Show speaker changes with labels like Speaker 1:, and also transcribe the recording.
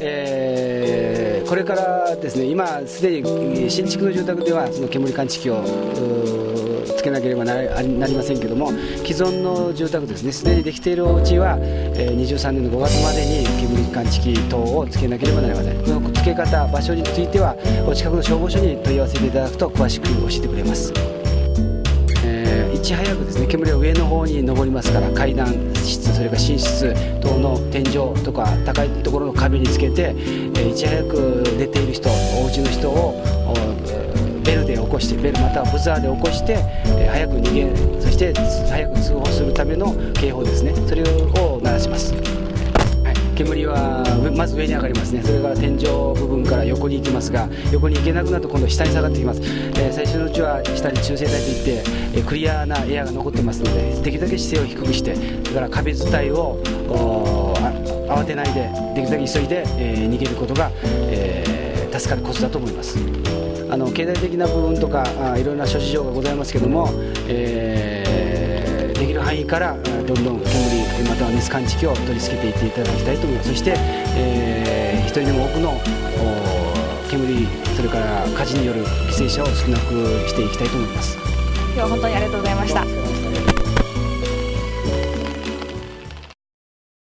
Speaker 1: えーこれからですね今すでに新築の住宅ではその煙感知器をつけなければなりませんけども既存の住宅ですねすでにできているお家は、えー23年の5月までに煙感知器等をつけなければなりません。このつけ方場所についてはお近くの消防署に問い合わせていただくと詳しく教えてくれます。ち早くですね煙は上の方に上りますから階段室それから寝室等の天井とか高いところの壁につけて、えいち早く寝ている人お家の人をベルで起こしてベルまたはブザーで起こして、え早く逃げそして早く通報するための警報ですね。それを鳴らします、煙はまず上に上がりますね。それから天井部分から横に行きますが横に行けなくなると今度下に下がってきます、えー最初のうちは下に中性体といって、えークリアなエアが残ってますのでできるだけ姿勢を低くしてそれから壁伝いを慌てないでできるだけ急いで、えー逃げることが、え助かるコツだと思います。あの経済的な部分とかあいろいろな諸事情がございますけども、えーできる範囲からどんどん煙または熱感知器を取り付けていっていただきたいと思います。そして、えー一人でも多くの煙それから火事による犠牲者を少なくしていきたいと思います。
Speaker 2: 今日は本当にありがとうございました。